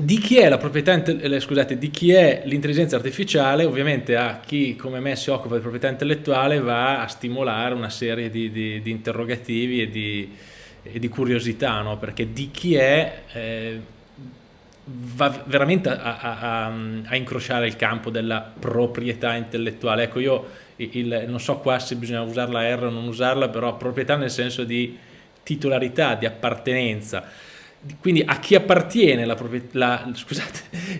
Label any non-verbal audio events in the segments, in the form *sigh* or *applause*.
di chi è la proprietà, eh, di chi è l'intelligenza artificiale, ovviamente a chi come me si occupa di proprietà intellettuale va a stimolare una serie di, di, di interrogativi e di, e di curiosità, no? perché di chi è eh, va veramente a, a, a, incrociare il campo della proprietà intellettuale. Ecco, io il, non so qua se bisogna usare la R o non usarla, però proprietà nel senso di titolarità, di appartenenza quindi a chi appartiene *laughs*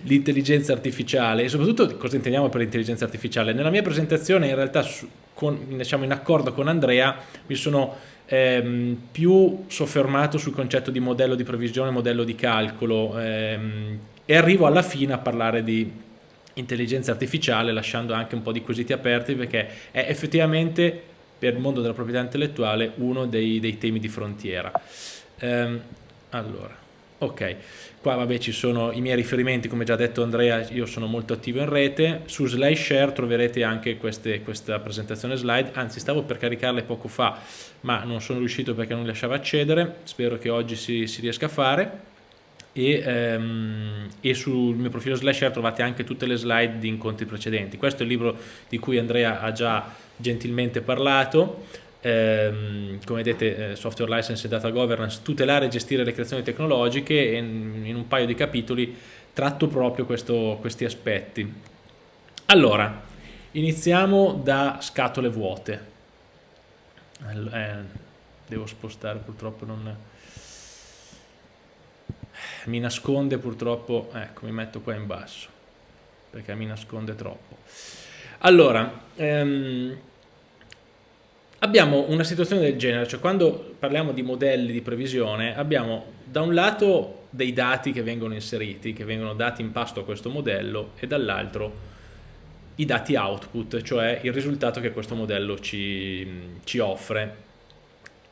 l'intelligenza artificiale e soprattutto cosa intendiamo per intelligenza artificiale. Nella mia presentazione in realtà con, diciamo, in accordo con Andrea mi sono ehm, più soffermato sul concetto di modello di previsione, modello di calcolo ehm, e arrivo alla fine a parlare di intelligenza artificiale lasciando anche un po' di quesiti aperti perché è effettivamente per il mondo della proprietà intellettuale uno dei, dei temi di frontiera. Um, allora, ok, qua vabbè ci sono i miei riferimenti, come già detto Andrea, io sono molto attivo in rete, su SlideShare troverete anche queste, questa presentazione slide, anzi stavo per caricarle poco fa, ma non sono riuscito perché non lasciava accedere, spero che oggi si, si riesca a fare. E, ehm, e, sul mio profilo SlideShare trovate anche tutte le slide di incontri precedenti. Questo è il libro di cui Andrea ha già gentilmente parlato ehm, come vedete eh, software license e data governance, tutelare e gestire le creazioni tecnologiche e in, in un paio di capitoli tratto proprio questo, questi aspetti. Allora, iniziamo da scatole vuote. Eh, devo spostare purtroppo non mi nasconde purtroppo ecco mi metto qua in basso perché mi nasconde troppo allora ehm, abbiamo una situazione del genere, cioè quando parliamo di modelli di previsione abbiamo da un lato dei dati che vengono inseriti, che vengono dati in pasto a questo modello e dall'altro i dati output, cioè il risultato che questo modello ci, ci offre.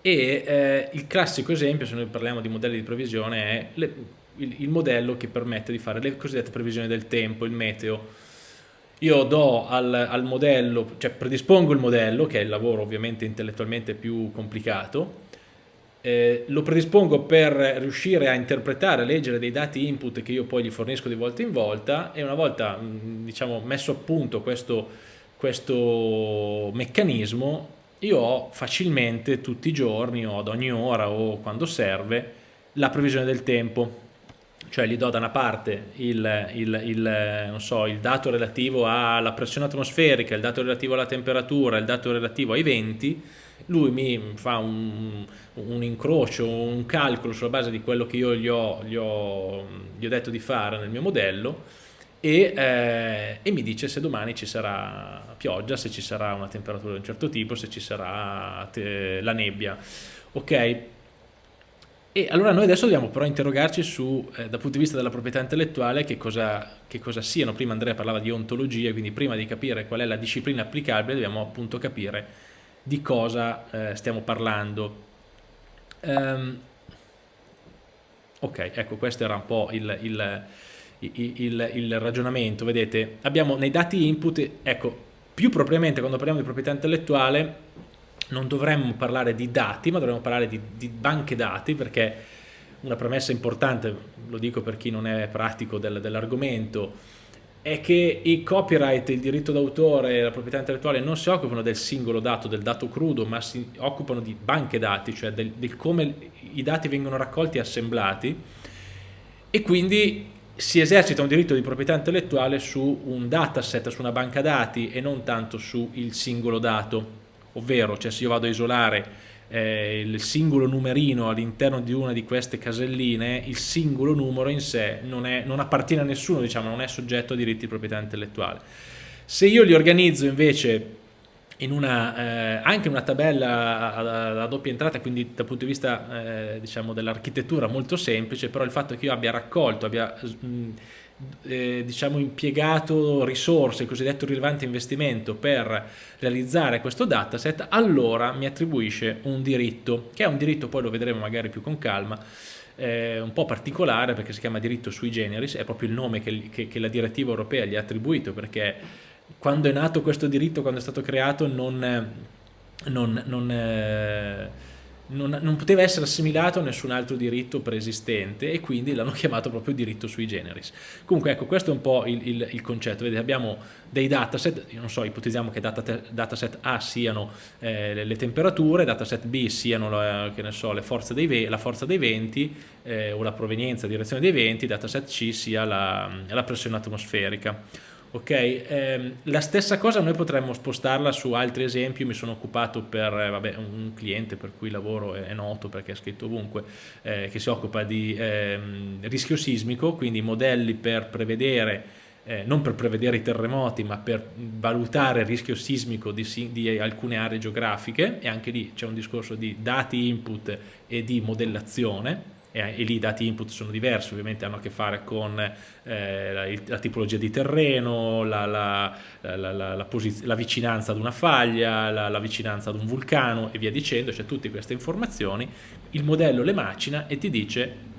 E eh, il classico esempio, se noi parliamo di modelli di previsione, è le, il, il modello che permette di fare le cosiddette previsioni del tempo, il meteo, io do al, al, modello, cioè predispongo il modello, che è il lavoro ovviamente intellettualmente più complicato, eh, lo predispongo per riuscire a interpretare, a leggere dei dati input che io poi gli fornisco di volta in volta e una volta diciamo, messo a punto questo, questo meccanismo io ho facilmente tutti i giorni o ad ogni ora o quando serve la previsione del tempo cioè gli do da una parte il, il, il, so, il, dato relativo alla pressione atmosferica, il dato relativo alla temperatura, il dato relativo ai venti, lui mi fa un, un incrocio, un calcolo sulla base di quello che io gli ho, gli ho, gli ho detto di fare nel mio modello e, eh, e, mi dice se domani ci sarà pioggia, se ci sarà una temperatura di un certo tipo, se ci sarà la nebbia. Ok, e allora noi adesso dobbiamo però interrogarci su, eh, dal punto di vista della proprietà intellettuale, che cosa, che cosa, siano. Prima Andrea parlava di ontologia, quindi prima di capire qual è la disciplina applicabile dobbiamo appunto capire di cosa eh, stiamo parlando. Um, ok, ecco questo era un po' il, il, il, il ragionamento. Vedete, abbiamo nei dati input, ecco, più propriamente quando parliamo di proprietà intellettuale non dovremmo parlare di dati, ma dovremmo parlare di, di, banche dati, perché una premessa importante, lo dico per chi non è pratico del, dell'argomento, è che i copyright, il diritto d'autore e la proprietà intellettuale non si occupano del singolo dato, del dato crudo, ma si occupano di banche dati, cioè del, del come i dati vengono raccolti e assemblati, e quindi si esercita un diritto di proprietà intellettuale su un dataset, su una banca dati e non tanto sul singolo dato ovvero cioè se io vado a isolare eh, il singolo numerino all'interno di una di queste caselline, il singolo numero in sé non, è, non appartiene a nessuno, diciamo, non è soggetto a diritti di proprietà intellettuale. Se io li organizzo invece in una, eh, anche una tabella a, a, doppia entrata, quindi dal punto di vista eh, diciamo, dell'architettura molto semplice, però il fatto che io abbia raccolto, abbia mh, eh, diciamo impiegato risorse, il cosiddetto rilevante investimento per realizzare questo dataset, allora mi attribuisce un diritto, che è un diritto, poi lo vedremo magari più con calma, eh, un po' particolare perché si chiama diritto sui generis, è proprio il nome che, che, che la direttiva europea gli ha attribuito perché quando è nato questo diritto, quando è stato creato, non, non, non, eh, non, non, poteva essere assimilato a nessun altro diritto preesistente e quindi l'hanno *laughs* chiamato proprio diritto sui generis. Comunque ecco, questo è un po' il, il, il concetto, vedete abbiamo dei dataset, io non so, ipotizziamo che data, dataset A siano eh, le, le, temperature, dataset B siano la, so, forze dei, la forza dei venti eh, o la provenienza, direzione dei venti, dataset C sia la, la pressione atmosferica. Ok, eh, la stessa cosa noi potremmo spostarla su altri esempi, mi sono occupato per eh, vabbè, un cliente per cui lavoro è, è noto perché è scritto ovunque, eh, che si occupa di ehm, rischio sismico, quindi modelli per prevedere, eh, non per prevedere i terremoti, ma per valutare il rischio sismico di, di alcune aree geografiche. E anche lì c'è un discorso di dati input e di modellazione e, e lì i dati input sono diversi, ovviamente hanno a che fare con eh, la, la, tipologia di terreno, la, la, la vicinanza ad una faglia, la, vicinanza ad un vulcano e via dicendo, c'è tutte queste informazioni, il modello le macina e ti dice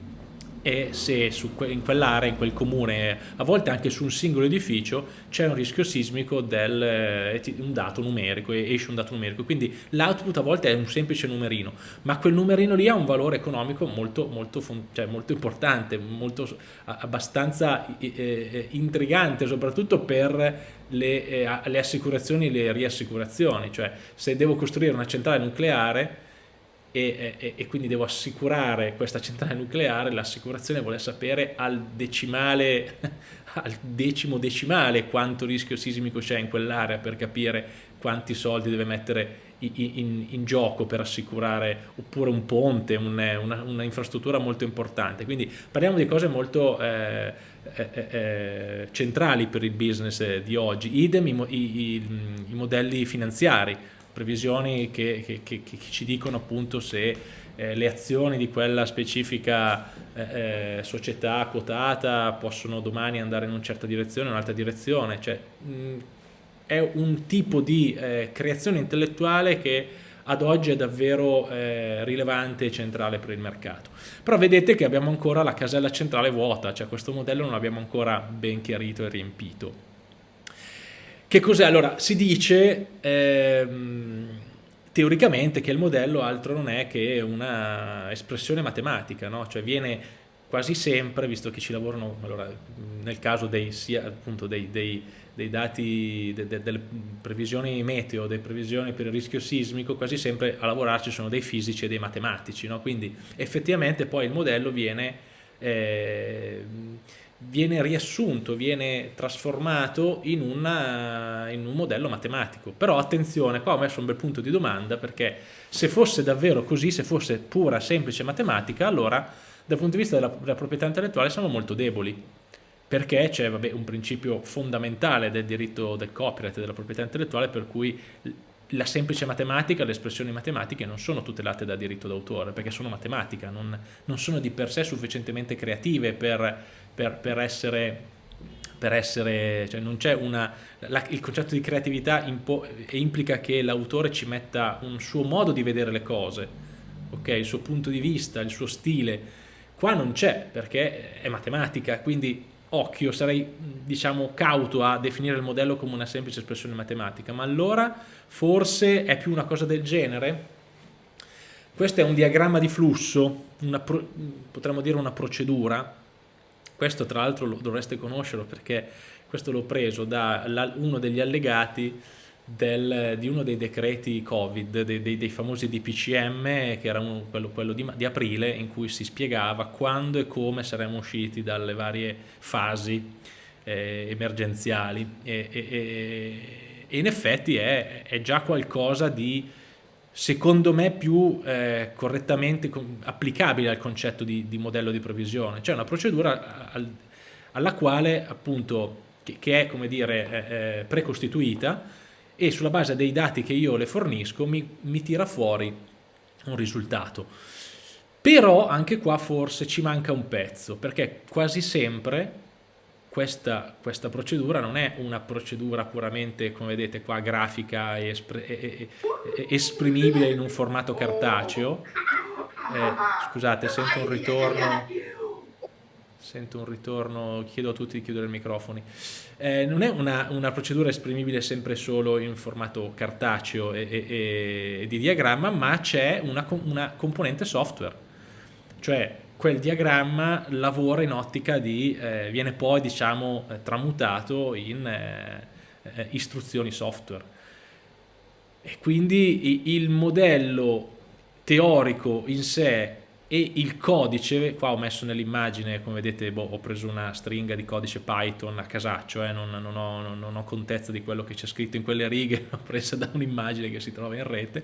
e se que in quell'area, in quel comune, a volte anche su un singolo edificio c'è un rischio sismico del eh, un dato numerico, esce un dato numerico, quindi l'output a volte è un semplice numerino, ma quel numerino lì ha un valore economico molto, molto, cioè molto importante, molto, abbastanza eh, intrigante, soprattutto per le, eh, le assicurazioni e le riassicurazioni, cioè se devo costruire una centrale nucleare e, e, e, quindi devo assicurare questa centrale nucleare, l'assicurazione vuole sapere al decimale, *laughs* al decimo decimale quanto rischio sismico c'è in quell'area per capire quanti soldi deve mettere in, in, in gioco per assicurare oppure un ponte, un, una, una, infrastruttura molto importante. Quindi parliamo di cose molto eh, eh, eh, eh centrali per il business di oggi, idem i, i, i modelli finanziari previsioni che, che, che, che ci dicono appunto se eh, le azioni di quella specifica eh, eh, società quotata possono domani andare in una certa direzione o un'altra direzione, cioè mh, è un tipo di eh, creazione intellettuale che ad oggi è davvero eh, rilevante e centrale per il mercato. Però vedete che abbiamo ancora la casella centrale vuota, cioè questo modello non l'abbiamo ancora ben chiarito e riempito. Che cos'è? Allora, si dice ehm, teoricamente che il modello altro non è che una espressione matematica, no? Cioè viene quasi sempre, visto che ci lavorano, allora, nel caso dei, sia, appunto, dei, dei, dei dati, de, de, delle previsioni meteo, delle previsioni per il rischio sismico, quasi sempre a lavorarci sono dei fisici e dei matematici, no? Quindi effettivamente poi il modello viene... Eh, viene riassunto, viene trasformato in, una, in, un modello matematico. Però attenzione, qua ho messo un bel punto di domanda perché se fosse davvero così, se fosse pura, semplice matematica, allora dal punto di vista della, della proprietà intellettuale siamo molto deboli perché c'è un principio fondamentale del diritto del copyright e della proprietà intellettuale per cui la semplice matematica, le espressioni matematiche non sono tutelate da diritto d'autore perché sono matematica, non, non sono di per sé sufficientemente creative per per, per essere, per essere cioè non c'è una, la, il concetto di creatività impo, implica che l'autore ci metta un suo modo di vedere le cose, ok? il suo punto di vista, il suo stile, qua non c'è perché è matematica, quindi occhio, sarei diciamo cauto a definire il modello come una semplice espressione matematica, ma allora forse è più una cosa del genere? Questo è un diagramma di flusso, una, potremmo dire una procedura, questo tra l'altro dovreste conoscerlo perché questo l'ho preso da uno degli allegati del, di uno dei decreti Covid, dei, dei, dei famosi DPCM, che era uno, quello, quello di, di, aprile, in cui si spiegava quando e come saremmo usciti dalle varie fasi eh, emergenziali. E, e, e, in effetti è, è già qualcosa di secondo me più eh, correttamente applicabile al concetto di, di, modello di provvisione, cioè una procedura al, alla quale appunto che, che è come dire eh, eh, precostituita e sulla base dei dati che io le fornisco mi, mi tira fuori un risultato. Però anche qua forse ci manca un pezzo, perché quasi sempre questa, questa, procedura non è una procedura puramente, come vedete qua, grafica e, espr esprimibile in un formato cartaceo. Eh, scusate, sento un ritorno. Sento un ritorno, chiedo a tutti di chiudere i microfoni. Eh, non è una, una, procedura esprimibile sempre solo in formato cartaceo e, e, e di diagramma, ma c'è una, una, componente software, cioè quel diagramma lavora in ottica di, eh, viene poi diciamo eh, tramutato in eh, eh, istruzioni software. E quindi il modello teorico in sé e il codice, qua ho messo nell'immagine, come vedete boh, ho preso una stringa di codice Python a casaccio, eh, non, non, ho, non, ho, contezza di quello che c'è scritto in quelle righe, *laughs* l'ho presa da un'immagine che si trova in rete,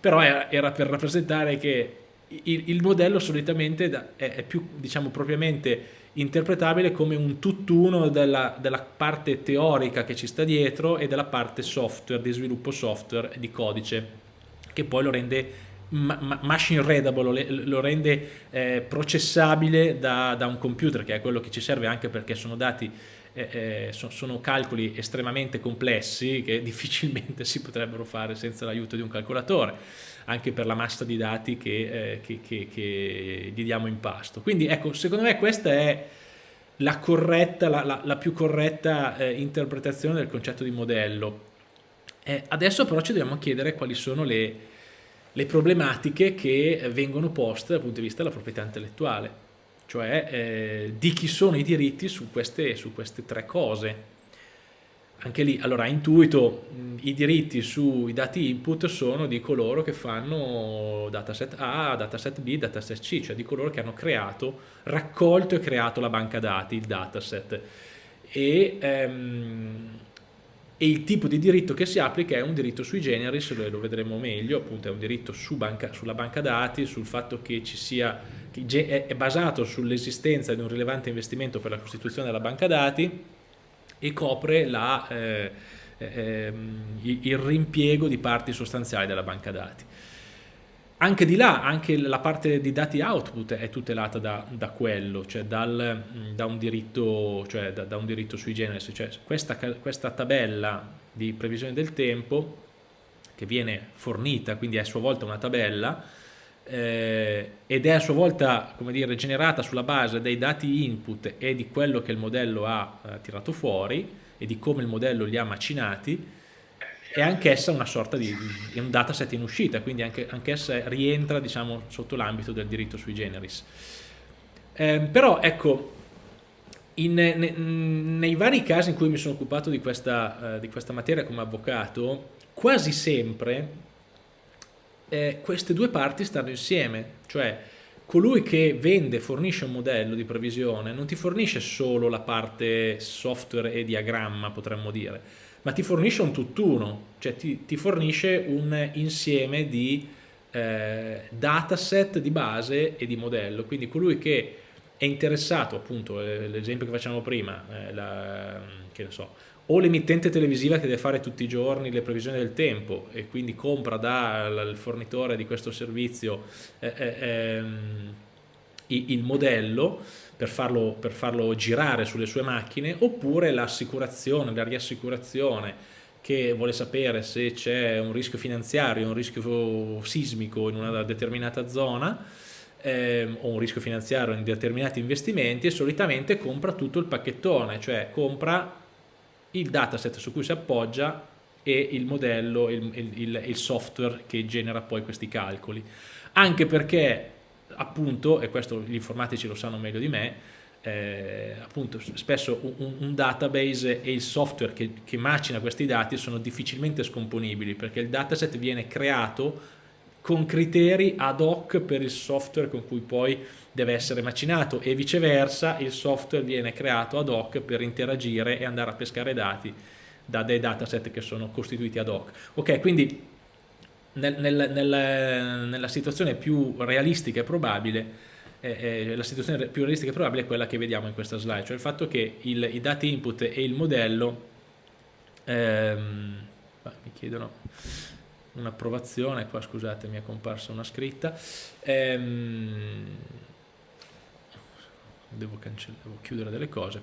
però era, era per rappresentare che il, il modello solitamente è, è, più, diciamo, propriamente interpretabile come un tutt'uno della, della parte teorica che ci sta dietro e della parte software, di sviluppo software, di codice, che poi lo rende machine readable, lo rende eh, processabile da, da, un computer, che è quello che ci serve anche perché sono dati, eh, eh, sono calcoli estremamente complessi che *laughs* difficilmente si potrebbero fare senza l'aiuto di un calcolatore, anche per la massa di dati che, eh, che, che, che gli diamo in pasto. Quindi ecco, secondo me questa è la, corretta, la, la, la più corretta eh, interpretazione del concetto di modello. Adesso però ci dobbiamo chiedere quali sono le le problematiche che vengono poste dal punto di vista della proprietà intellettuale, cioè eh, di chi sono i diritti su queste, su queste tre cose. Anche lì, allora, intuito, i diritti sui dati input sono di coloro che fanno dataset A, dataset B, dataset C, cioè di coloro che hanno creato, raccolto e creato la banca dati, il dataset. E, ehm, e il tipo di diritto che si applica è un diritto sui generis, lo, vedremo meglio, appunto è un diritto su banca, sulla banca dati, sul fatto che ci sia, che è basato sull'esistenza di un rilevante investimento per la costituzione della banca dati e copre la, eh, eh, il rimpiego di parti sostanziali della banca dati anche di là, anche la parte di dati output è tutelata da, da quello, cioè dal, da, un diritto, cioè da, da, un diritto, sui generis. Cioè questa, questa, tabella di previsione del tempo che viene fornita, quindi è a sua volta una tabella, eh, ed è a sua volta dire, generata sulla base dei dati input e di quello che il modello ha eh, tirato fuori e di come il modello li ha macinati, è anch'essa una sorta di, di, un dataset in uscita, quindi anche, anch'essa rientra diciamo, sotto l'ambito del diritto sui generis. Eh, però ecco, in, ne, nei vari casi in cui mi sono occupato di questa, uh, di questa materia come avvocato, quasi sempre eh, queste due parti stanno insieme, cioè colui che vende, fornisce un modello di previsione, non ti fornisce solo la parte software e diagramma, potremmo dire, ma ti fornisce un tutt'uno, cioè ti, ti, fornisce un insieme di eh, dataset di base e di modello, quindi colui che è interessato, appunto, eh, l'esempio che facciamo prima, eh, la, che ne so, o l'emittente televisiva che deve fare tutti i giorni le previsioni del tempo e quindi compra dal fornitore di questo servizio eh, eh ehm, il modello, per farlo, per farlo girare sulle sue macchine, oppure l'assicurazione, la riassicurazione che vuole sapere se c'è un rischio finanziario, un rischio sismico in una determinata zona, ehm, o un rischio finanziario in determinati investimenti e solitamente compra tutto il pacchettone, cioè compra il dataset su cui si appoggia e il modello, il, il, il software che genera poi questi calcoli. Anche perché appunto, e questo gli informatici lo sanno meglio di me, eh, appunto spesso un, un, database e il software che, che, macina questi dati sono difficilmente scomponibili perché il dataset viene creato con criteri ad hoc per il software con cui poi deve essere macinato e viceversa il software viene creato ad hoc per interagire e andare a pescare dati da dei dataset che sono costituiti ad hoc. Ok, quindi nel, nel, nel, nella situazione più realistica e probabile eh, eh, la situazione più realistica e probabile è quella che vediamo in questa slide, cioè il fatto che il, i dati input e il modello ehm, mi chiedono un'approvazione, qua scusate mi è comparsa una scritta, ehm, devo, devo chiudere delle cose,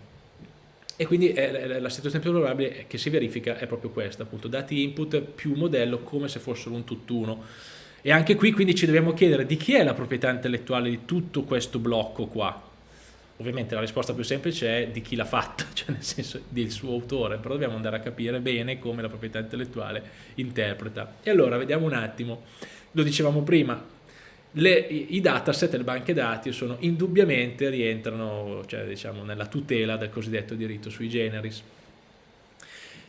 e quindi eh, la situazione più probabile che si verifica è proprio questa, appunto, dati input più modello come se fossero un tutt'uno. E anche qui quindi ci dobbiamo chiedere di chi è la proprietà intellettuale di tutto questo blocco qua. ovviamente la risposta più semplice è di chi l'ha fatta, *laughs* cioè nel senso del suo autore, però dobbiamo andare a capire bene come la proprietà intellettuale interpreta. E allora vediamo un attimo, lo dicevamo prima, le, i dataset, le banche dati sono indubbiamente rientrano cioè, diciamo, nella tutela del cosiddetto diritto sui generis.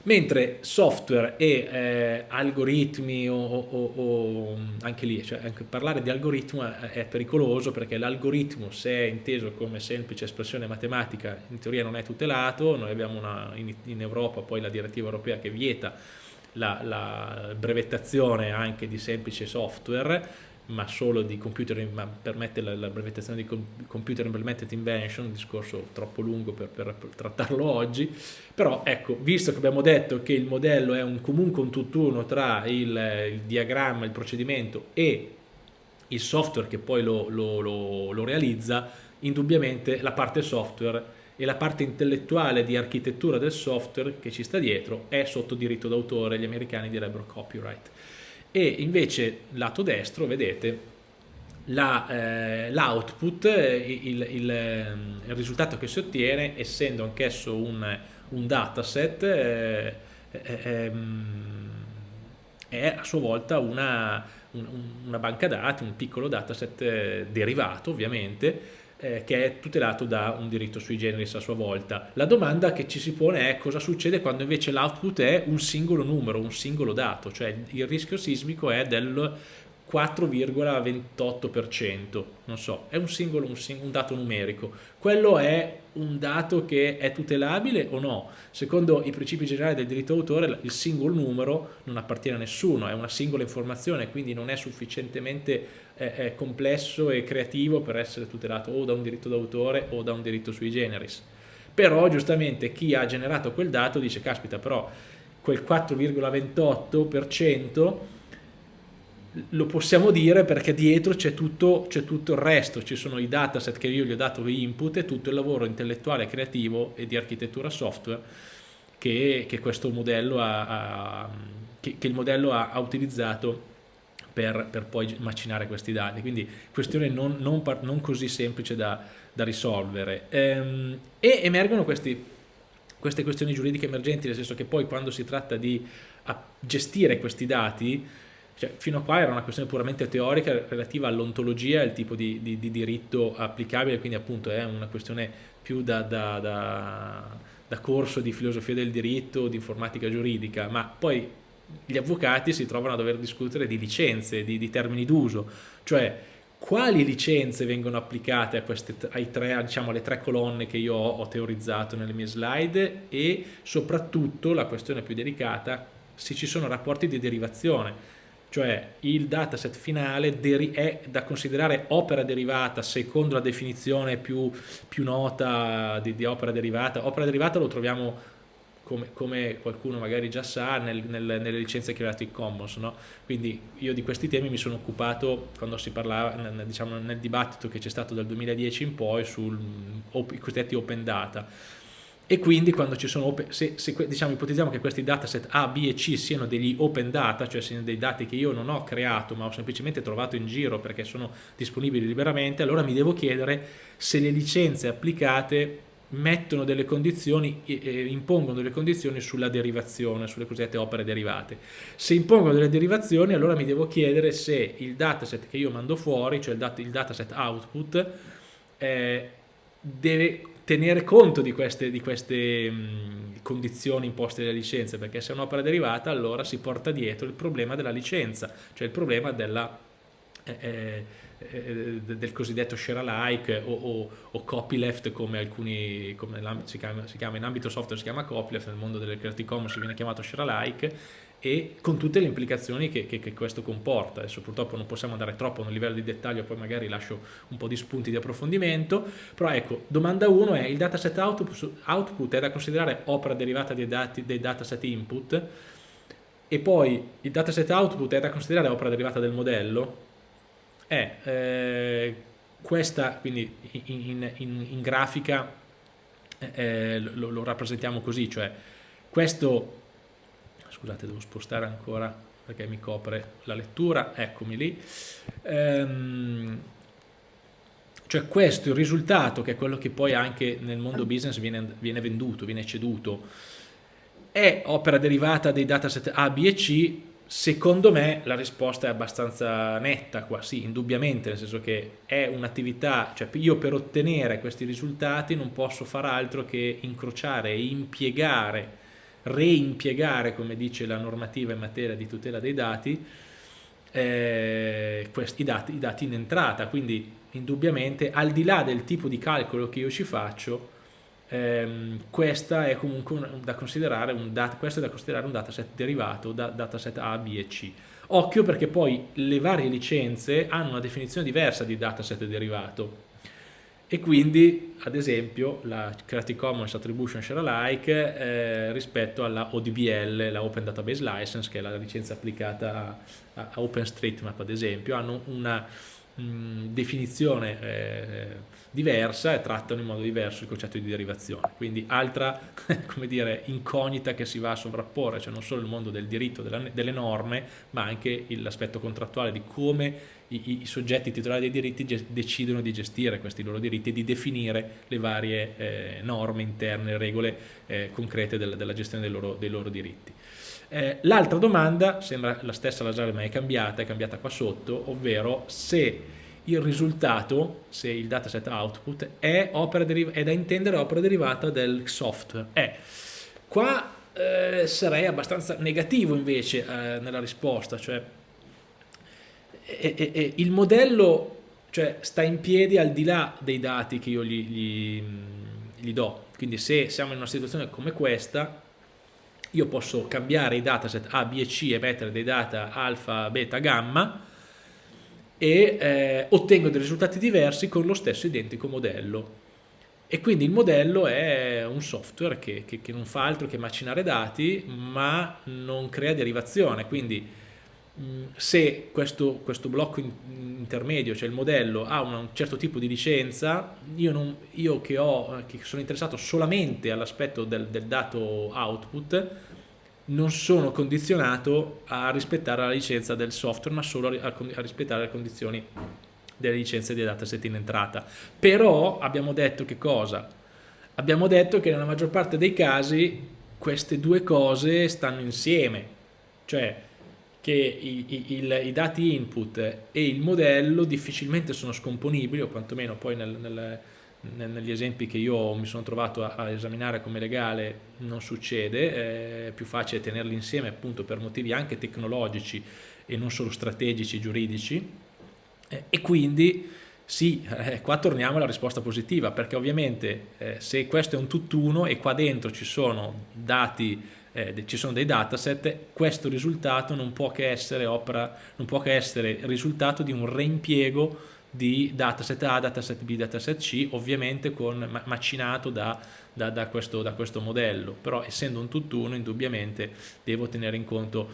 Mentre software e eh, algoritmi o, o, o, anche lì, cioè anche parlare di algoritmo è pericoloso perché l'algoritmo se è inteso come semplice espressione matematica in teoria non è tutelato, noi abbiamo una, in, in Europa poi la direttiva europea che vieta la, la brevettazione anche di semplice software ma solo di computer, ma permette la, la brevettazione di computer implemented invention, un discorso troppo lungo per, per, trattarlo oggi, però ecco, visto che abbiamo detto che il modello è un, comunque un tutt'uno tra il, il, diagramma, il procedimento e il software che poi lo, lo, lo, lo realizza, indubbiamente la parte software e la parte intellettuale di architettura del software che ci sta dietro è sotto diritto d'autore, gli americani direbbero copyright e invece lato destro vedete l'output, la, eh, il, il, ehm, il, risultato che si ottiene essendo anch'esso un, un dataset eh, eh, è a sua volta una, un, una banca dati, un piccolo dataset eh, derivato ovviamente eh, che è tutelato da un diritto sui generis a sua volta. La domanda che ci si pone è cosa succede quando invece l'output è un singolo numero, un singolo dato, cioè il rischio sismico è del 4,28%, non so, è un singolo, un, sing un, dato numerico. Quello è un dato che è tutelabile o no? Secondo i principi generali del diritto d'autore il singolo numero non appartiene a nessuno, è una singola informazione, quindi non è sufficientemente eh, complesso e creativo per essere tutelato o da un diritto d'autore o da un diritto sui generis. Però giustamente chi ha generato quel dato dice, caspita però quel 4,28% lo possiamo dire perché dietro c'è tutto, tutto, il resto, ci sono i dataset che io gli ho dato input e tutto il lavoro intellettuale, creativo e di architettura software che, che ha, ha che, che, il modello ha, ha utilizzato per, per, poi macinare questi dati, quindi questione non, non, non così semplice da, da risolvere. Ehm, e emergono questi, queste questioni giuridiche emergenti, nel senso che poi quando si tratta di gestire questi dati, cioè, fino a qua era una questione puramente teorica relativa all'ontologia al tipo di, di, di, diritto applicabile, quindi appunto è una questione più da, da, da, da corso di filosofia del diritto, di informatica giuridica, ma poi gli avvocati si trovano a dover discutere di licenze, di, di termini d'uso, cioè quali licenze vengono applicate a queste, tre, diciamo, alle tre colonne che io ho, ho teorizzato nelle mie slide? E soprattutto la questione più delicata se ci sono rapporti di derivazione. Cioè il dataset finale è da considerare opera derivata secondo la definizione più, più nota di, di, opera derivata. Opera derivata lo troviamo come, come qualcuno magari già sa nel, nel, nelle licenze Creative Commons, no? quindi io di questi temi mi sono occupato quando si parlava diciamo, nel dibattito che c'è stato dal 2010 in poi sui cosiddetti open data e quindi quando ci sono open, se, se diciamo, ipotizziamo che questi dataset A, B e C siano degli open data, cioè siano dei dati che io non ho creato ma ho semplicemente trovato in giro perché sono disponibili liberamente, allora mi devo chiedere se le licenze applicate mettono delle condizioni, eh, impongono delle condizioni sulla derivazione, sulle cosiddette opere derivate. Se impongono delle derivazioni allora mi devo chiedere se il dataset che io mando fuori, cioè il, dat il dataset output, eh, deve tenere conto di queste, di queste mh, condizioni imposte dalle licenze, perché se è un'opera derivata allora si porta dietro il problema della licenza, cioè il problema della, eh, eh, del cosiddetto share alike o, o, o copyleft come alcuni come si chiama, si chiama in ambito software si chiama copyleft, nel mondo delle Creative Commons viene chiamato share alike e con tutte le implicazioni che, che, che, questo comporta. Adesso purtroppo non possiamo andare troppo nel livello di dettaglio, poi magari lascio un po' di spunti di approfondimento, però ecco, domanda 1 è il dataset output, output è da considerare opera derivata dei, dati, dei dataset input e poi il dataset output è da considerare opera derivata del modello? È eh, questa, quindi in, in, in grafica eh, lo, lo rappresentiamo così, cioè questo scusate devo spostare ancora perché mi copre la lettura, eccomi lì. Ehm, Cioè questo, il risultato, che è quello che poi anche nel mondo business viene, viene venduto, viene ceduto, è opera derivata dei dataset A, B e C? Secondo me la risposta è abbastanza netta qua, sì, indubbiamente, nel senso che è un'attività, cioè io per ottenere questi risultati non posso far altro che incrociare e impiegare, reimpiegare, come dice la normativa in materia di tutela dei dati, eh, questi dati, i dati in entrata, quindi indubbiamente al di là del tipo di calcolo che io ci faccio, ehm, questa è comunque un, da considerare un, dat, questo è da considerare un dataset derivato da dataset A, B e C. Occhio perché poi le varie licenze hanno una definizione diversa di dataset derivato e quindi ad esempio la Creative Commons Attribution Share Alike eh, rispetto alla ODBL, la Open Database License che è la licenza applicata a, a OpenStreetMap ad esempio, hanno una definizione eh, diversa e trattano in modo diverso il concetto di derivazione. Quindi altra *laughs* dire, incognita che si va a sovrapporre, cioè non solo il mondo del diritto, della, delle norme, ma anche l'aspetto contrattuale di come i, soggetti titolari dei diritti decidono di gestire questi loro diritti e di definire le varie eh, norme interne, regole eh, concrete del, della gestione dei loro, dei loro diritti. Eh, L'altra domanda, sembra la stessa la ma è cambiata, è cambiata qua sotto, ovvero se il risultato, se il dataset output è, è da intendere opera derivata del software. Eh, qua eh, sarei abbastanza negativo invece eh, nella risposta, cioè il modello cioè, sta in piedi al di là dei dati che io gli, gli, gli do, quindi se siamo in una situazione come questa io posso cambiare i dataset A, B e C e mettere dei data alfa, beta, gamma e eh, ottengo dei risultati diversi con lo stesso identico modello. E quindi il modello è un software che, che, che non fa altro che macinare dati ma non crea derivazione, quindi se questo, questo blocco in, intermedio, cioè il modello, ha un certo tipo di licenza, io, non, io che, ho, che, sono interessato solamente all'aspetto del, del, dato output, non sono condizionato a rispettare la licenza del software, ma solo a, a rispettare le condizioni delle licenze dei dataset in entrata. Però abbiamo detto che cosa? Abbiamo detto che nella maggior parte dei casi queste due cose stanno insieme, cioè che i, i, il, i, dati input e il modello difficilmente sono scomponibili o quantomeno poi nel, nel, nel, negli esempi che io mi sono trovato a, a esaminare come legale non succede, è più facile tenerli insieme appunto per motivi anche tecnologici e non solo strategici, giuridici. E quindi sì, eh, qua torniamo alla risposta positiva perché ovviamente eh, se questo è un tutt'uno e qua dentro ci sono dati eh, ci sono dei dataset, questo risultato non può che essere opera, non può che essere risultato di un reimpiego di dataset A, dataset B, dataset C, ovviamente con, macinato da, da, da, questo, da questo modello, però essendo un tutt'uno indubbiamente devo tenere in conto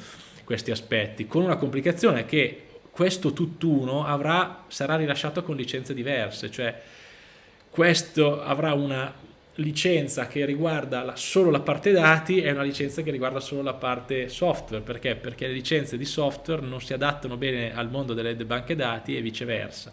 questi aspetti, con una complicazione che questo tutt'uno sarà rilasciato con licenze diverse, cioè questo avrà una licenza che riguarda la, solo la parte dati e una licenza che riguarda solo la parte software. Perché? Perché le licenze di software non si adattano bene al mondo delle banche dati e viceversa.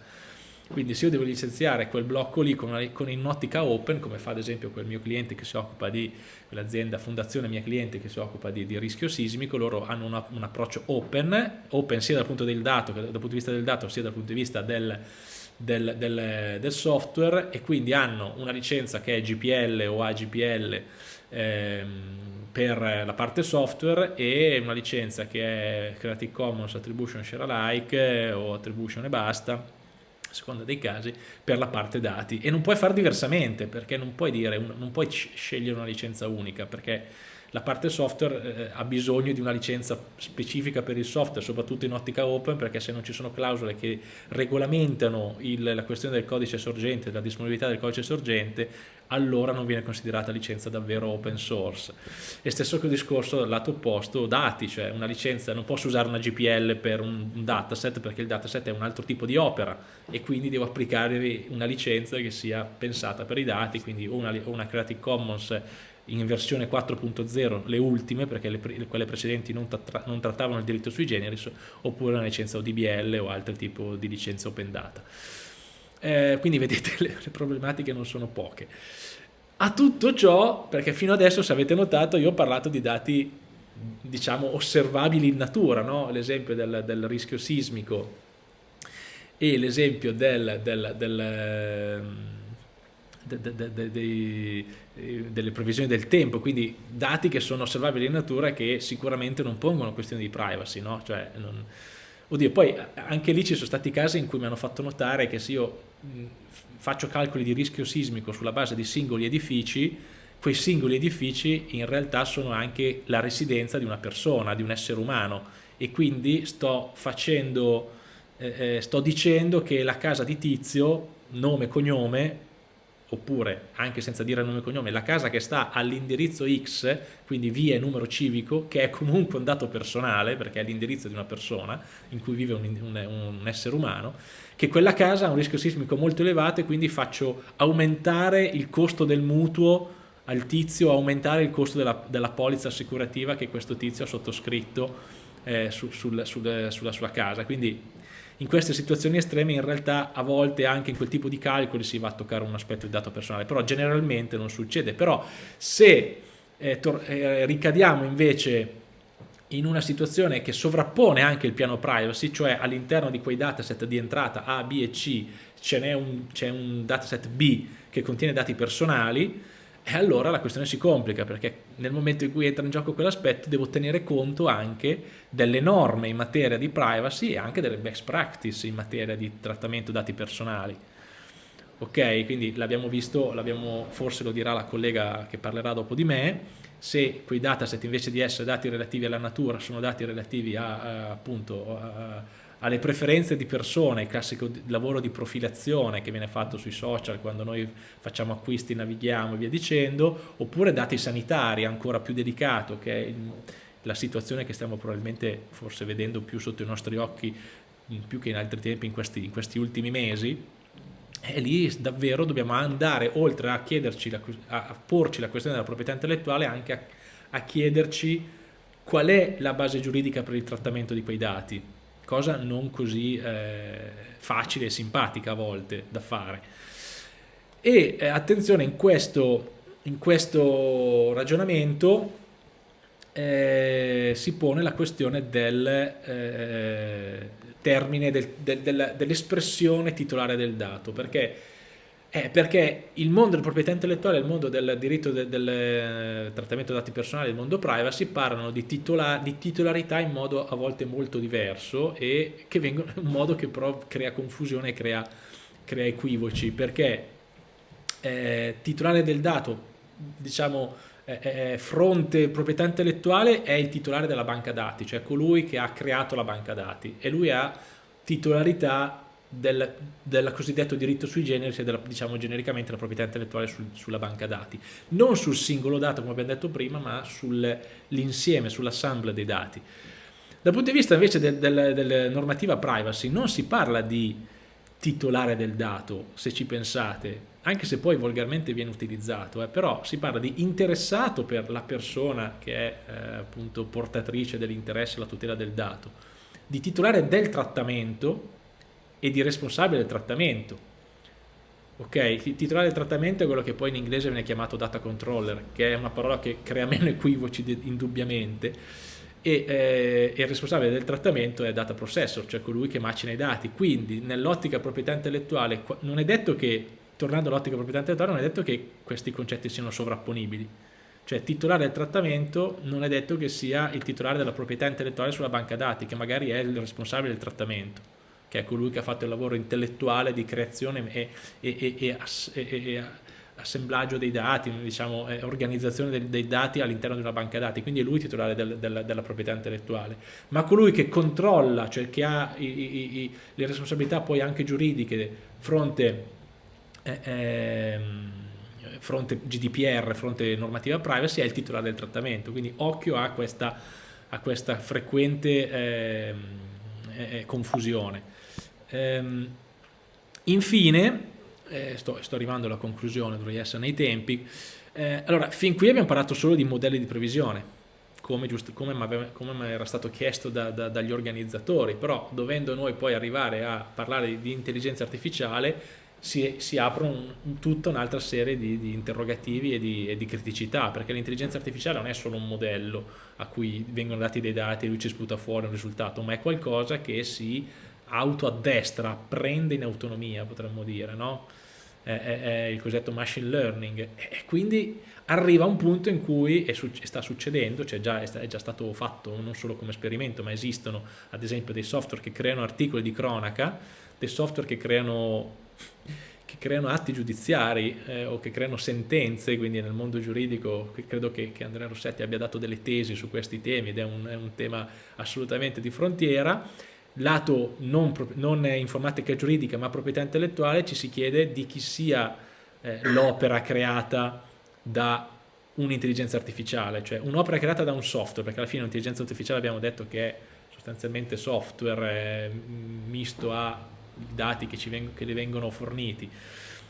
Quindi se io devo licenziare quel blocco lì con, una, con in ottica open, come fa ad esempio quel mio cliente che si occupa di, quell'azienda fondazione mia cliente che si occupa di, di rischio sismico, loro hanno una, un approccio open, open sia dal punto, del dato, dal punto di vista del dato sia dal punto di vista del, del, del, del, software e quindi hanno una licenza che è GPL o AGPL ehm, per la parte software e una licenza che è Creative Commons Attribution Share Alike o Attribution e basta a seconda dei casi, per la parte dati. E non puoi fare diversamente perché non puoi, dire, non puoi scegliere una licenza unica perché la parte software eh, ha bisogno di una licenza specifica per il software, soprattutto in ottica open, perché se non ci sono clausole che regolamentano il, la questione del codice sorgente, della disponibilità del codice sorgente, allora non viene considerata licenza davvero open source. E stesso discorso dal lato opposto, dati, cioè una licenza, non posso usare una GPL per un, un dataset perché il dataset è un altro tipo di opera e quindi devo applicare una licenza che sia pensata per i dati, quindi una, una Creative Commons in versione 4.0 le ultime perché le, quelle precedenti non, tra non, trattavano il diritto sui generis oppure una licenza ODBL o altro tipo di licenza open data eh, quindi vedete le, le problematiche non sono poche. A tutto ciò, perché fino adesso se avete notato io ho parlato di dati diciamo osservabili in natura, no? l'esempio del, del, rischio sismico e l'esempio del, del, del ehm, de, de, de, delle previsioni del tempo, quindi dati che sono osservabili in natura e che sicuramente non pongono questioni di privacy, no? cioè, non... Oddio, poi anche lì ci sono stati casi in cui mi hanno fatto notare che se io faccio calcoli di rischio sismico sulla base di singoli edifici, quei singoli edifici in realtà sono anche la residenza di una persona, di un essere umano e quindi sto facendo, eh, eh sto dicendo che la casa di tizio, nome e cognome, oppure anche senza dire nome e cognome, la casa che sta all'indirizzo X, quindi via e numero civico, che è comunque un dato personale, perché è l'indirizzo di una persona in cui vive un, un, un, essere umano, che quella casa ha un rischio sismico molto elevato e quindi faccio aumentare il costo del mutuo al tizio, aumentare il costo della, della polizza assicurativa che questo tizio ha sottoscritto eh, su, sul, sul, sulla sua casa. Quindi in queste situazioni estreme in realtà a volte anche in quel tipo di calcoli si va a toccare un aspetto di dato personale, però generalmente non succede. Però se eh, eh, ricadiamo invece in una situazione che sovrappone anche il piano privacy, cioè all'interno di quei dataset di entrata A, B e C c'è un, un dataset B che contiene dati personali, e allora la questione si complica perché nel momento in cui entra in gioco quell'aspetto devo tenere conto anche delle norme in materia di privacy e anche delle best practice in materia di trattamento dati personali. Ok, quindi l'abbiamo visto, forse lo dirà la collega che parlerà dopo di me, se quei dataset invece di essere dati relativi alla natura sono dati relativi a, a appunto a, alle preferenze di persone, il classico lavoro di profilazione che viene fatto sui social quando noi facciamo acquisti, navighiamo e via dicendo, oppure dati sanitari ancora più dedicato che è la situazione che stiamo probabilmente forse vedendo più sotto i nostri occhi più che in altri tempi in questi, in questi ultimi mesi. E lì davvero dobbiamo andare oltre a, chiederci a porci la questione della proprietà intellettuale anche a, a chiederci qual è la base giuridica per il trattamento di quei dati cosa non così eh, facile e simpatica a volte da fare. E eh, attenzione, in questo, in questo ragionamento eh, si pone la questione del eh, termine, del, del, dell'espressione titolare del dato, perché eh, perché il mondo della proprietà intellettuale il mondo del diritto del, del eh, trattamento dati personali, il mondo privacy, parlano di, titola, di, titolarità in modo a volte molto diverso e che vengono, *laughs* un modo che però crea confusione e crea, crea equivoci, perché eh, titolare del dato, diciamo, eh, fronte proprietà intellettuale è il titolare della banca dati, cioè colui che ha creato la banca dati e lui ha titolarità del, del, cosiddetto diritto sui generis e della, diciamo genericamente la proprietà intellettuale sul, sulla banca dati. Non sul singolo dato come abbiamo detto prima, ma sull'insieme, sull'assemblea dei dati. Dal punto di vista invece della del, del normativa privacy non si parla di titolare del dato, se ci pensate, anche se poi volgarmente viene utilizzato, eh, però si parla di interessato per la persona che è eh, appunto portatrice dell'interesse alla tutela del dato, di titolare del trattamento e di responsabile del trattamento. Ok, il titolare del trattamento è quello che poi in inglese viene chiamato data controller, che è una parola che crea meno equivoci indubbiamente, e eh, il responsabile del trattamento è data processor, cioè colui che macina i dati. Quindi nell'ottica proprietà intellettuale non è detto che, tornando all'ottica proprietà intellettuale, non è detto che questi concetti siano sovrapponibili. Cioè titolare del trattamento non è detto che sia il titolare della proprietà intellettuale sulla banca dati, che magari è il responsabile del trattamento che è colui che ha fatto il lavoro intellettuale di creazione e, e, e, e assemblaggio dei dati, diciamo, organizzazione dei, dei dati all'interno di una banca dati, quindi è lui titolare del, del, della proprietà intellettuale, ma colui che controlla, cioè che ha i, i, i, le responsabilità poi anche giuridiche fronte, eh, eh, fronte GDPR, fronte normativa privacy, è il titolare del trattamento, quindi occhio a questa, a questa frequente eh, confusione. Ehm, infine, eh, sto, sto, arrivando alla conclusione, dovrei essere nei tempi, eh, allora fin qui abbiamo parlato solo di modelli di previsione, come, giusto, come, come era stato chiesto da, da, dagli organizzatori, però dovendo noi poi arrivare a parlare di, di intelligenza artificiale si, si apre un, tutta un'altra serie di, di interrogativi e di, e di, criticità, perché l'intelligenza artificiale non è solo un modello a cui vengono dati dei dati e lui ci sputa fuori un risultato, ma è qualcosa che si autoaddestra, prende in autonomia, potremmo dire, no? È, è, è, il cosiddetto machine learning e quindi arriva un punto in cui e sta succedendo, cioè già, è già stato fatto non solo come esperimento ma esistono ad esempio dei software che creano articoli di cronaca, dei software che creano che creano atti giudiziari eh, o che creano sentenze, quindi nel mondo giuridico credo che, che, Andrea Rossetti abbia dato delle tesi su questi temi ed è un, è un tema assolutamente di frontiera. Lato non, non informatica giuridica ma proprietà intellettuale ci si chiede di chi sia eh, l'opera creata da un'intelligenza artificiale, cioè un'opera creata da un software, perché alla fine l'intelligenza artificiale abbiamo detto che è sostanzialmente software eh, misto a dati che, che le vengono forniti.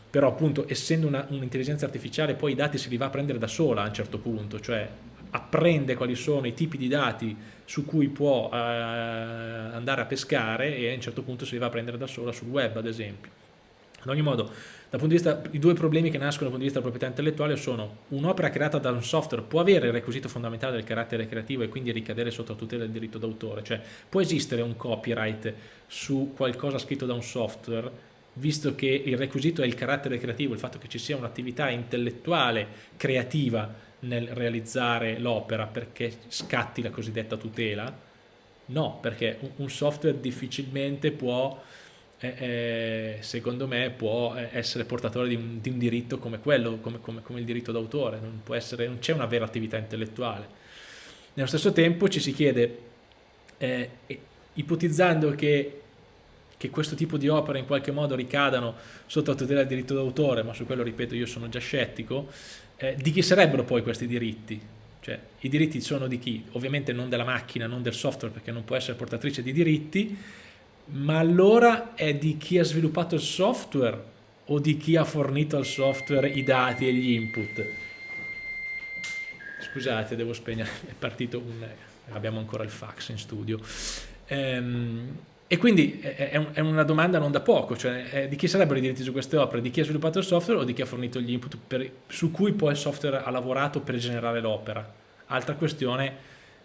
Però appunto essendo un'intelligenza un artificiale poi i dati se li va a prendere da sola a un certo punto cioè apprende quali sono i tipi di dati su cui può eh, andare a pescare e a un certo punto se li va a prendere da sola sul web ad esempio. Ad ogni modo dal punto di vista, i due problemi che nascono dal punto di vista della proprietà intellettuale sono un'opera creata da un software può avere il requisito fondamentale del carattere creativo e quindi ricadere sotto tutela del diritto d'autore, cioè può esistere un copyright su qualcosa scritto da un software visto che il requisito è il carattere creativo, il fatto che ci sia un'attività intellettuale creativa nel realizzare l'opera perché scatti la cosiddetta tutela? No, perché un software difficilmente può eh, secondo me può eh, essere portatore di un, di un diritto come quello, come, come, come il diritto d'autore, non, non c'è una vera attività intellettuale. Nello stesso tempo ci si chiede, eh, ipotizzando che, che, questo tipo di opere in qualche modo ricadano sotto la tutela del diritto d'autore, ma su quello ripeto io sono già scettico, eh, di chi sarebbero poi questi diritti? Cioè, i diritti sono di chi? Ovviamente non della macchina, non del software, perché non può essere portatrice di diritti, ma allora è di chi ha sviluppato il software o di chi ha fornito al software i dati e gli input? Scusate, devo spegnere, è partito un... abbiamo ancora il fax in studio. Ehm, e quindi è, una domanda non da poco, cioè di chi sarebbero i diritti su queste opere, di chi ha sviluppato il software o di chi ha fornito gli input per, su cui poi il software ha lavorato per generare l'opera. Altra questione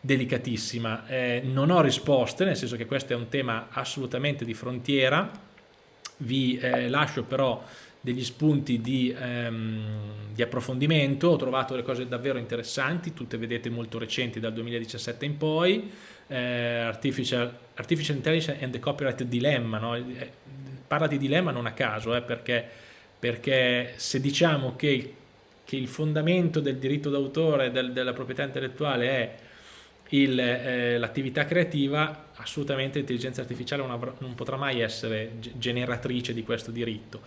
delicatissima. Eh, non ho risposte, nel senso che questo è un tema assolutamente di frontiera, vi eh, lascio però degli spunti di, ehm, di, approfondimento, ho trovato delle cose davvero interessanti, tutte vedete molto recenti dal 2017 in poi, eh, Artificial, Artificial, Intelligence and the Copyright Dilemma, no? Eh, parla di dilemma non a caso, eh, perché, perché se diciamo che, che il fondamento del diritto d'autore, del, della proprietà intellettuale è eh, l'attività creativa, assolutamente l'intelligenza artificiale non, non, potrà mai essere generatrice di questo diritto.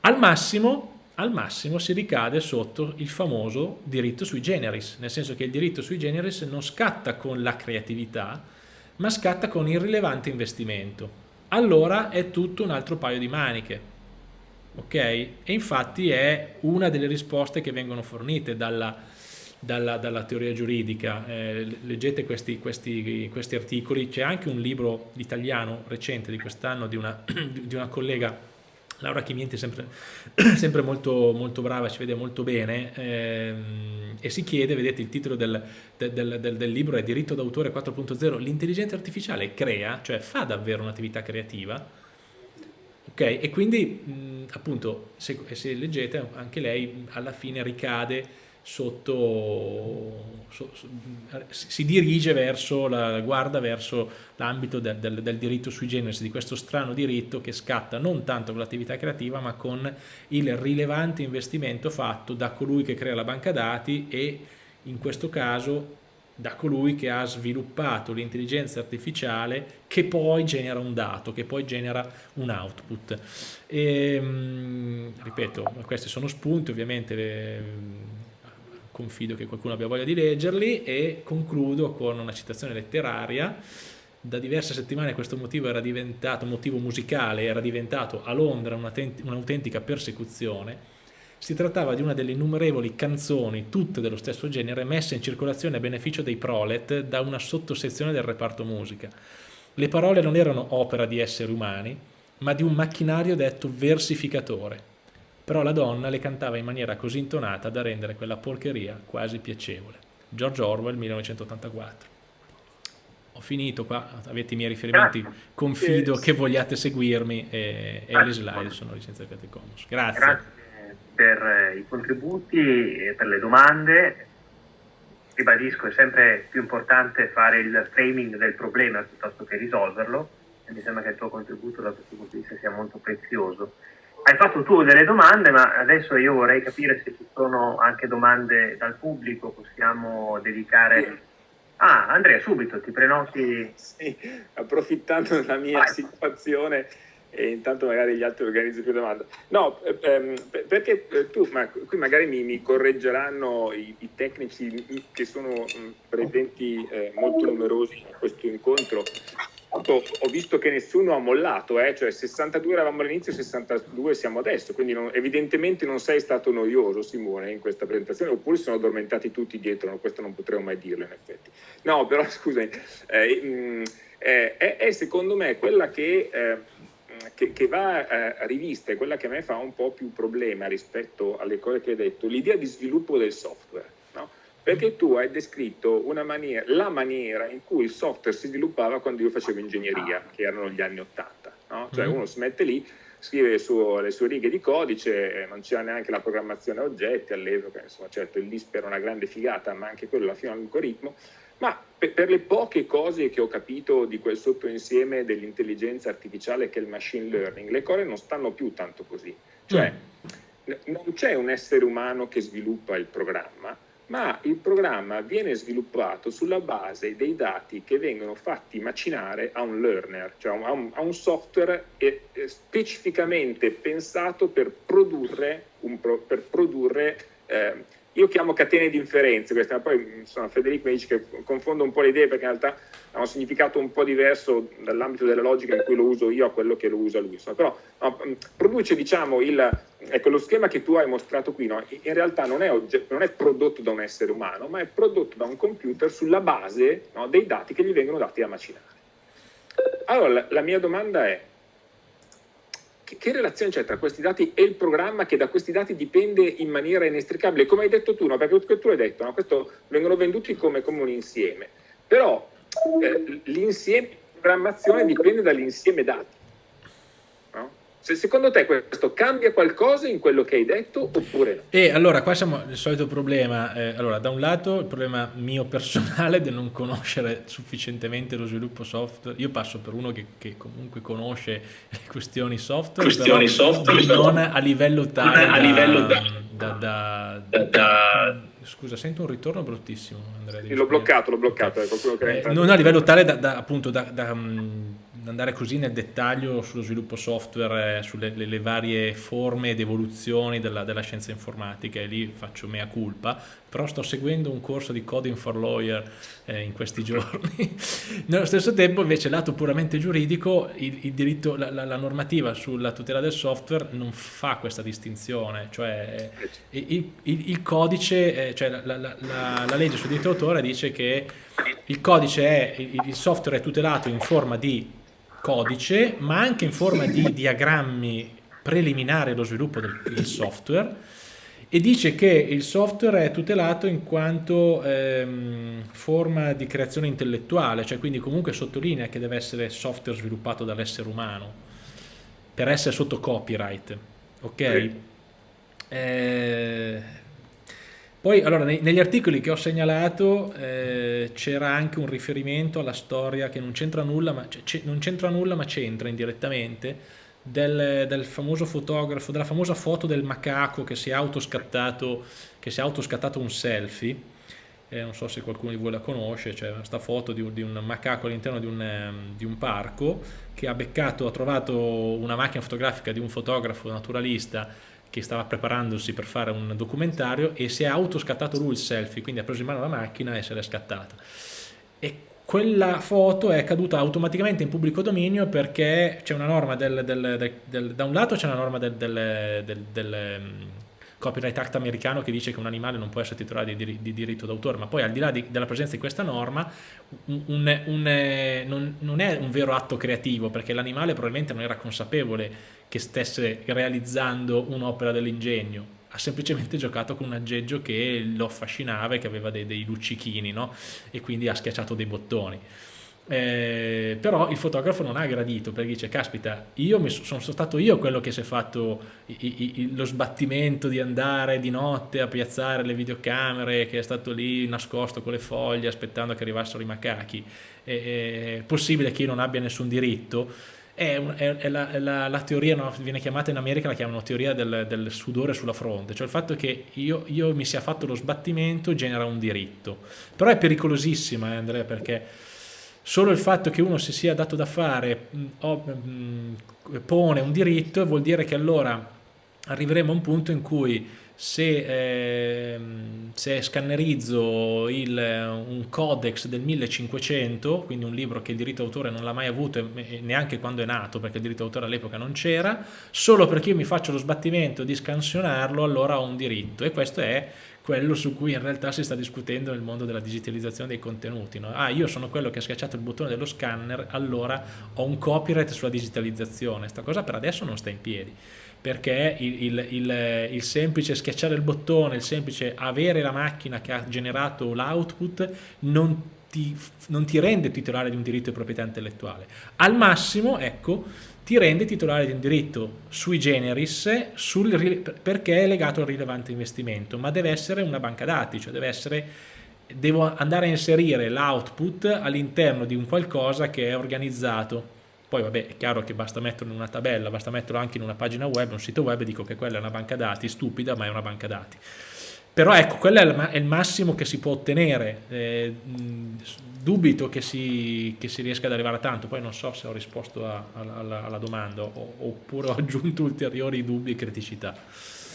Al massimo, al massimo si ricade sotto il famoso diritto sui generis, nel senso che il diritto sui generis non scatta con la creatività, ma scatta con il rilevante investimento. Allora è tutto un altro paio di maniche. Ok? E infatti è una delle risposte che vengono fornite dalla, dalla, dalla teoria giuridica, eh, leggete questi, questi, questi articoli, c'è anche un libro italiano recente di quest'anno di, *clears throat* di una, collega Laura Chimienti è sempre, *clears throat* sempre molto, molto, brava, ci vede molto bene ehm, e si chiede, vedete il titolo del, del, del, del libro è Diritto d'autore 4.0, l'intelligenza artificiale crea, cioè fa davvero un'attività creativa? Ok, e quindi mh, appunto se, se leggete anche lei alla fine ricade sotto, so, so, si dirige verso, la, guarda verso l'ambito del, del, del, diritto sui generis, di questo strano diritto che scatta non tanto con l'attività creativa ma con il rilevante investimento fatto da colui che crea la banca dati e in questo caso da colui che ha sviluppato l'intelligenza artificiale che poi genera un dato, che poi genera un output. E, ehm, ripeto, questi sono spunti, ovviamente confido che qualcuno abbia voglia di leggerli e concludo con una citazione letteraria da diverse settimane questo motivo motivo musicale, era diventato a Londra un'autentica persecuzione. Si trattava di una delle innumerevoli canzoni, tutte dello stesso genere, messe in circolazione a beneficio dei prolet da una sottosezione del reparto musica. Le parole non erano opera di esseri umani, ma di un macchinario detto versificatore. Però la donna le cantava in maniera così intonata da rendere quella porcheria quasi piacevole. George Orwell, 1984. Ho finito qua, avete i miei riferimenti, confido che vogliate seguirmi e, e le slide sono licenze Creative Commons. Grazie. Grazie per i contributi e per le domande. Ribadisco, è sempre più importante fare il framing del problema piuttosto che risolverlo e mi sembra che il tuo contributo da questo punto di vista sia molto prezioso. Hai fatto tu delle domande, ma adesso io vorrei capire se ci sono anche domande dal pubblico, possiamo dedicare... Ah, Andrea, subito ti prenoti. Sì, approfittando della mia Vai. situazione e intanto magari gli altri organizzano più domande. No, ehm, perché eh, tu, ma qui magari mi, mi correggeranno i, i, tecnici che sono presenti eh, molto numerosi a questo incontro, ho visto che nessuno ha mollato, eh? cioè 62 eravamo all'inizio, 62 siamo adesso, quindi non, evidentemente non sei stato noioso Simone in questa presentazione, oppure sono addormentati tutti dietro, no, questo non potremmo mai dirlo in effetti. No, però *laughs* scusami, eh, mm, eh, è, è, secondo me quella che, eh, che, che va eh, rivista, è quella che a me fa un po' più problema rispetto alle cose che hai detto, l'idea di sviluppo del software perché tu hai descritto maniera, la maniera in cui il software si sviluppava quando io facevo ingegneria, che erano gli anni Ottanta. No? Cioè mm. uno si mette lì, scrive le sue, le sue righe di codice, non c'era neanche la programmazione a oggetti all'epoca, insomma certo il LISP era una grande figata, ma anche quello alla fine un algoritmo, ma per, per, le poche cose che ho capito di quel sottoinsieme dell'intelligenza artificiale che è il machine learning, le cose non stanno più tanto così. Cioè, mm. non c'è un essere umano che sviluppa il programma, ma il programma viene sviluppato sulla base dei dati che vengono fatti macinare a un learner, cioè a un, a un software specificamente pensato per produrre, un, per produrre eh, io chiamo catene di inferenze, queste, ma poi insomma, Federico mi dice che confondo un po' le idee perché in realtà ha un significato un po' diverso dall'ambito della logica in cui lo uso io a quello che lo usa lui. Insomma, però no, produce diciamo il, ecco, lo schema che tu hai mostrato qui, no, in realtà non è, non è, prodotto da un essere umano, ma è prodotto da un computer sulla base no, dei dati che gli vengono dati a macinare. Allora, la mia domanda è, che, che, relazione c'è tra questi dati e il programma che da questi dati dipende in maniera inestricabile? Come hai detto tu, no? perché tu hai detto, no? questo vengono venduti come, come un insieme, però eh, l'insieme programmazione dipende dall'insieme dati. Se secondo te questo cambia qualcosa in quello che hai detto oppure no? E allora qua siamo al solito problema, eh, allora da un lato il problema mio personale di non conoscere sufficientemente lo sviluppo software, io passo per uno che, che comunque conosce le *laughs* questioni software, questioni software non a livello tale a livello da, da, da, da Scusa, sento un ritorno bruttissimo, Andrea. L'ho bloccato, l'ho bloccato. Okay. Eh, non a livello tale da, da appunto da, da um, andare così nel dettaglio sullo sviluppo software, sulle le, le varie forme ed evoluzioni della, della, scienza informatica e lì faccio mea culpa, però sto seguendo un corso di Coding for Lawyer eh, in questi giorni. *laughs* Nello stesso tempo invece lato puramente giuridico il, il diritto, la, la, la, normativa sulla tutela del software non fa questa distinzione, cioè il, il, il codice, eh, cioè la, la, legge sul diritto d'autore dice che il codice è, il software è tutelato in forma di codice, ma anche in forma di diagrammi preliminari allo sviluppo del, software e dice che il software è tutelato in quanto ehm, forma di creazione intellettuale, cioè quindi comunque sottolinea che deve essere software sviluppato dall'essere umano per essere sotto copyright, ok? Sì. Eh, poi, allora, nei, negli articoli che ho segnalato eh, c'era anche un riferimento alla storia che non c'entra nulla, ma c'entra indirettamente, del, del, famoso fotografo, della famosa foto del macaco che si è autoscattato, si è autoscattato un selfie. Eh, non so se qualcuno di voi la conosce, c'è questa foto di di un macaco all'interno di, di un, parco che ha beccato, ha trovato una macchina fotografica di un fotografo naturalista che stava preparandosi per fare un documentario e si è autoscattato lui il selfie, quindi ha preso in mano la macchina e se l'è scattata. E quella foto è caduta automaticamente in pubblico dominio perché c'è una norma del, del, del, da un lato c'è una norma del, Copyright Act americano che dice che un animale non può essere titolare di, dir di diritto d'autore, ma poi al di là di, della presenza di questa norma un, un, un, non, non, è un vero atto creativo perché l'animale probabilmente non era consapevole che stesse realizzando un'opera dell'ingegno, ha semplicemente giocato con un aggeggio che lo affascinava e che aveva dei, dei luccichini no? e quindi ha schiacciato dei bottoni. Eh, però il fotografo non ha gradito perché dice caspita io sono stato io quello che si è fatto i, i, lo sbattimento di andare di notte a piazzare le videocamere che è stato lì nascosto con le foglie aspettando che arrivassero i macachi è, è possibile che io non abbia nessun diritto è, è, è, la, è la, la, teoria, no, viene chiamata in America, la chiamano teoria del, del, sudore sulla fronte, cioè il fatto che io, io, mi sia fatto lo sbattimento genera un diritto. Però è pericolosissima, eh, Andrea, perché solo il fatto che uno si sia dato da fare oh, pone un diritto vuol dire che allora arriveremo a un punto in cui se, eh, se scannerizzo il, un codex del 1500, quindi un libro che il diritto d'autore non l'ha mai avuto neanche quando è nato, perché il diritto d'autore all'epoca non c'era, solo perché io mi faccio lo sbattimento di scansionarlo, allora ho un diritto e questo è quello su cui in realtà si sta discutendo nel mondo della digitalizzazione dei contenuti. No? Ah, io sono quello che ha schiacciato il bottone dello scanner, allora ho un copyright sulla digitalizzazione. Questa cosa per adesso non sta in piedi, perché il, il, il, il semplice schiacciare il bottone, il semplice avere la macchina che ha generato l'output non non ti rende titolare di un diritto di proprietà intellettuale. Al massimo, ecco, ti rende titolare di un diritto sui generis sul, perché è legato al rilevante investimento, ma deve essere una banca dati, cioè deve essere, devo andare a inserire l'output all'interno di un qualcosa che è organizzato. Poi vabbè, è chiaro che basta metterlo in una tabella, basta metterlo anche in una pagina web, un sito web, dico che quella è una banca dati, stupida, ma è una banca dati. Però ecco, quello è il, massimo che si può ottenere, eh, dubito che si, che si, riesca ad arrivare a tanto, poi non so se ho risposto a, a, alla, alla, domanda oppure ho aggiunto ulteriori dubbi e criticità.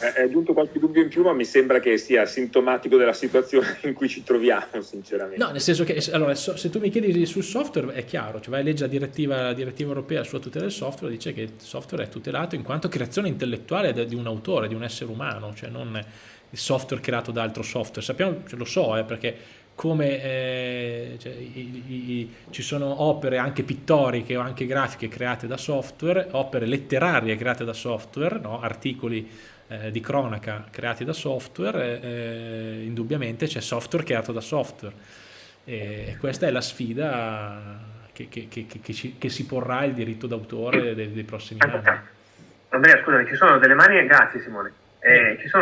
Hai aggiunto qualche dubbio in più, ma mi sembra che sia sintomatico della situazione *laughs* in cui ci troviamo, sinceramente. No, nel senso che allora, se tu mi chiedi sul software è chiaro, cioè vai a leggere la direttiva, la direttiva europea sulla tutela del software, dice che il software è tutelato in quanto creazione intellettuale di un autore, di un essere umano, cioè non il software creato da altro software. Sappiamo, cioè, lo so, eh, perché come eh, cioè, i, i, ci sono opere anche pittoriche o anche grafiche create da software, opere letterarie create da software, no? articoli eh, di cronaca creati da software, eh, indubbiamente c'è software creato da software. E questa è la sfida che, che, che, che si porrà il diritto d'autore dei, dei prossimi anni. Andrea, scusami, ci sono delle mani, grazie Simone, eh, ci sono